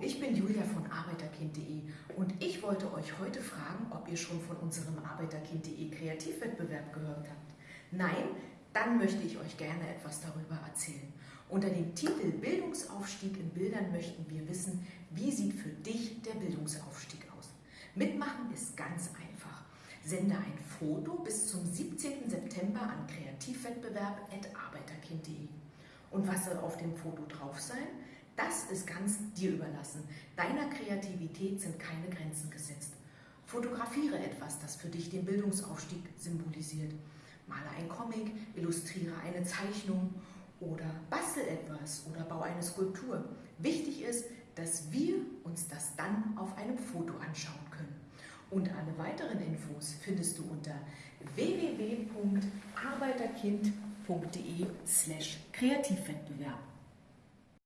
ich bin Julia von arbeiterkind.de und ich wollte euch heute fragen, ob ihr schon von unserem arbeiterkind.de Kreativwettbewerb gehört habt. Nein? Dann möchte ich euch gerne etwas darüber erzählen. Unter dem Titel Bildungsaufstieg in Bildern möchten wir wissen, wie sieht für dich der Bildungsaufstieg aus? Mitmachen ist ganz einfach. Sende ein Foto bis zum 17. September an kreativwettbewerb.arbeiterkind.de. Und was soll auf dem Foto drauf sein? Das ist ganz dir überlassen. Deiner Kreativität sind keine Grenzen gesetzt. Fotografiere etwas, das für dich den Bildungsaufstieg symbolisiert. Male ein Comic, illustriere eine Zeichnung oder bastel etwas oder bau eine Skulptur. Wichtig ist, dass wir uns das dann auf einem Foto anschauen können. Und alle weiteren Infos findest du unter www.arbeiterkind.de slash Kreativwettbewerb.